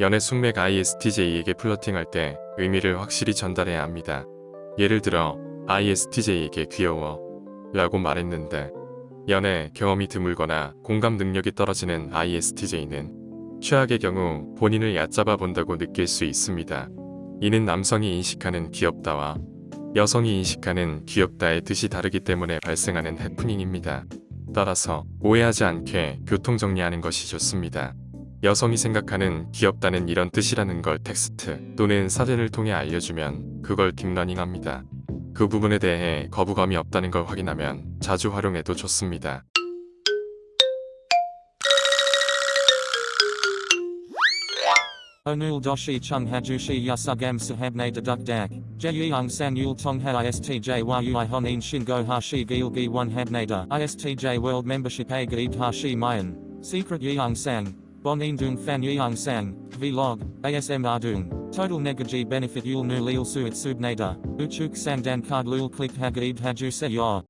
연애 숙맥 ISTJ에게 플러팅할 때 의미를 확실히 전달해야 합니다. 예를 들어 ISTJ에게 귀여워 라고 말했는데 연애 경험이 드물거나 공감 능력이 떨어지는 ISTJ는 최악의 경우 본인을 얕잡아 본다고 느낄 수 있습니다. 이는 남성이 인식하는 귀엽다와 여성이 인식하는 귀엽다의 뜻이 다르기 때문에 발생하는 해프닝입니다. 따라서 오해하지 않게 교통 정리하는 것이 좋습니다. 여성이 생각하는 귀엽다는 이런 뜻이라는 걸 텍스트 또는 사진을 통해 알려주면 그걸 딥러닝합니다. 그 부분에 대해 거부감이 없다는 걸 확인하면 자주 활용해도 좋습니다. Hajushi yasugam sahabne deduk dak. Jeyung san yul tong ha istj honin shingo hashi gilgi one habnada. Istj world membership a gaid hashi mayan. Secret yeung sang. Bonin dung fan yeung sang. Vlog. ASM ardung. Total negaji benefit yul nu lil suit subnada. Uchuk sang dan card lul click hagaid haju se.